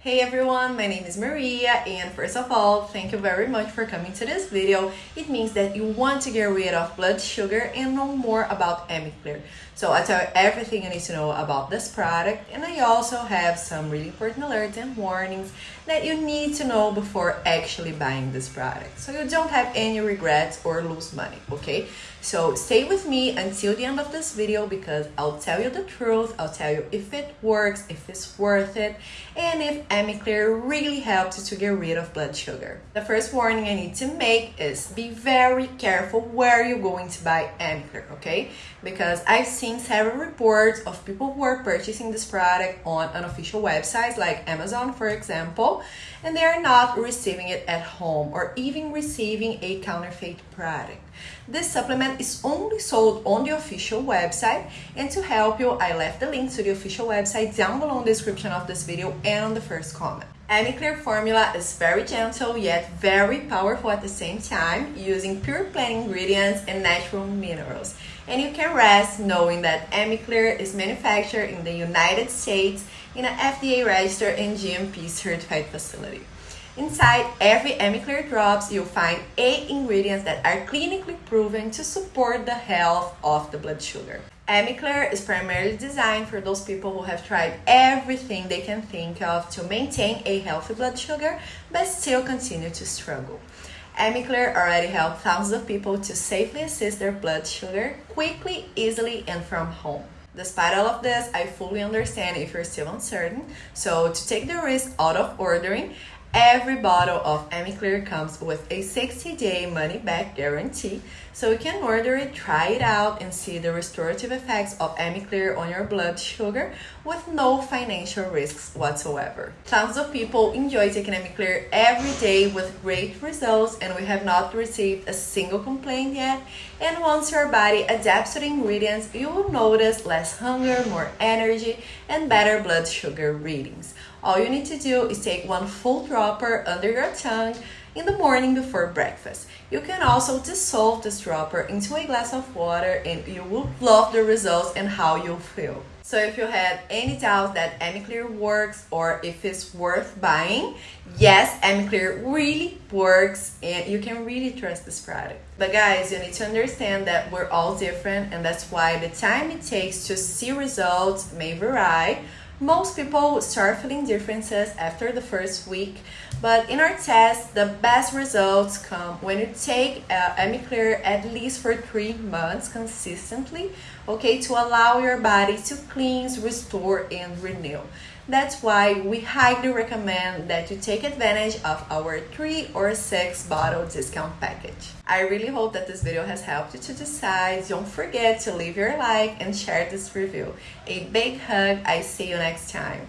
Hey everyone, my name is Maria and first of all, thank you very much for coming to this video. It means that you want to get rid of blood sugar and know more about Amiclear. So I tell you everything you need to know about this product and I also have some really important alerts and warnings that you need to know before actually buying this product. So you don't have any regrets or lose money, okay? So stay with me until the end of this video because I'll tell you the truth, I'll tell you if it works, if it's worth it, and if Amiclear really helps you to get rid of blood sugar. The first warning I need to make is be very careful where you're going to buy Amiclear, okay? Because I've seen several reports of people who are purchasing this product on unofficial websites like Amazon, for example, and they are not receiving it at home or even receiving a counterfeit product. This supplement is only sold on the official website and to help you, I left the link to the official website down below in the description of this video and on the first comment. Amiclear formula is very gentle yet very powerful at the same time using pure plant ingredients and natural minerals. And you can rest knowing that Amiclear is manufactured in the United States in an FDA registered and GMP certified facility. Inside every Amiclear drops, you'll find eight ingredients that are clinically proven to support the health of the blood sugar. Amiclear is primarily designed for those people who have tried everything they can think of to maintain a healthy blood sugar but still continue to struggle. Amiclear already helped thousands of people to safely assist their blood sugar quickly, easily, and from home. Despite all of this, I fully understand if you're still uncertain. So to take the risk out of ordering, Every bottle of Amiclear comes with a 60-day money-back guarantee, so you can order it, try it out, and see the restorative effects of Amiclear on your blood sugar with no financial risks whatsoever. Tons of people enjoy taking Amiclear every day with great results, and we have not received a single complaint yet. And once your body adapts to the ingredients, you will notice less hunger, more energy, and better blood sugar readings. All you need to do is take one full dropper under your tongue in the morning before breakfast. You can also dissolve this dropper into a glass of water and you will love the results and how you'll feel. So if you had any doubts that Amiclear works or if it's worth buying, yes, Amiclear really works and you can really trust this product. But guys, you need to understand that we're all different and that's why the time it takes to see results may vary most people start feeling differences after the first week, but in our test, the best results come when you take uh, at least for three months consistently, okay, to allow your body to cleanse, restore, and renew. That's why we highly recommend that you take advantage of our 3 or 6 bottle discount package. I really hope that this video has helped you to decide. Don't forget to leave your like and share this review. A big hug. I see you next time.